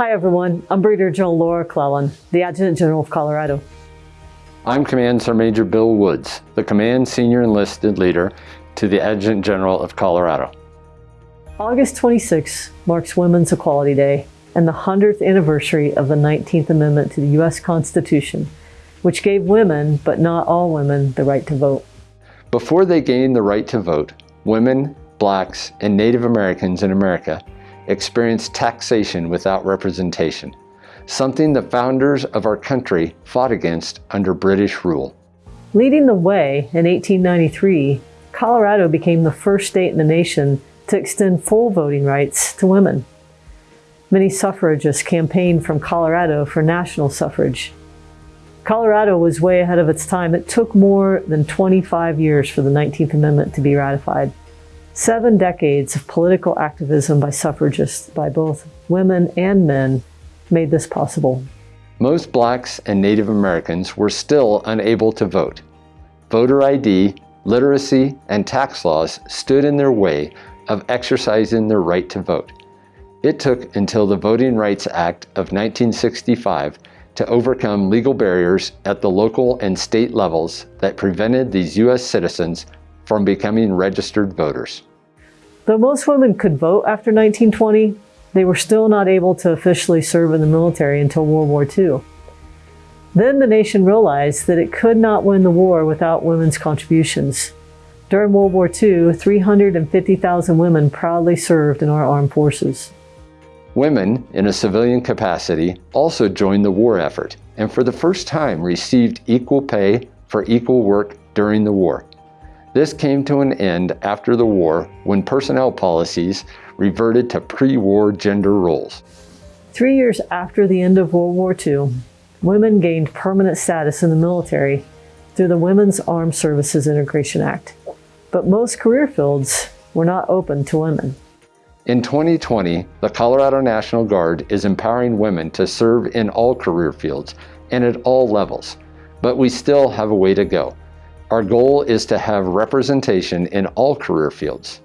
Hi everyone, I'm Brigadier General Laura Clellan, the Adjutant General of Colorado. I'm Command Sergeant Major Bill Woods, the Command Senior Enlisted Leader to the Adjutant General of Colorado. August 26 marks Women's Equality Day and the 100th anniversary of the 19th Amendment to the U.S. Constitution, which gave women, but not all women, the right to vote. Before they gained the right to vote, women, blacks, and Native Americans in America experienced taxation without representation, something the founders of our country fought against under British rule. Leading the way in 1893, Colorado became the first state in the nation to extend full voting rights to women. Many suffragists campaigned from Colorado for national suffrage. Colorado was way ahead of its time. It took more than 25 years for the 19th Amendment to be ratified. Seven decades of political activism by suffragists, by both women and men, made this possible. Most blacks and Native Americans were still unable to vote. Voter ID, literacy, and tax laws stood in their way of exercising their right to vote. It took until the Voting Rights Act of 1965 to overcome legal barriers at the local and state levels that prevented these U.S. citizens from becoming registered voters. Though most women could vote after 1920, they were still not able to officially serve in the military until World War II. Then the nation realized that it could not win the war without women's contributions. During World War II, 350,000 women proudly served in our armed forces. Women, in a civilian capacity, also joined the war effort and for the first time received equal pay for equal work during the war. This came to an end after the war when personnel policies reverted to pre-war gender roles. Three years after the end of World War II, women gained permanent status in the military through the Women's Armed Services Integration Act but most career fields were not open to women. In 2020, the Colorado National Guard is empowering women to serve in all career fields and at all levels, but we still have a way to go. Our goal is to have representation in all career fields.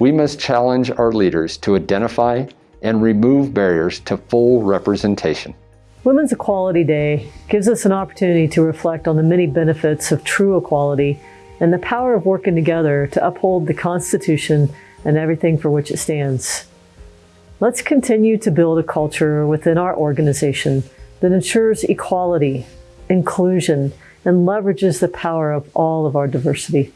We must challenge our leaders to identify and remove barriers to full representation. Women's Equality Day gives us an opportunity to reflect on the many benefits of true equality and the power of working together to uphold the Constitution and everything for which it stands. Let's continue to build a culture within our organization that ensures equality, inclusion, and leverages the power of all of our diversity.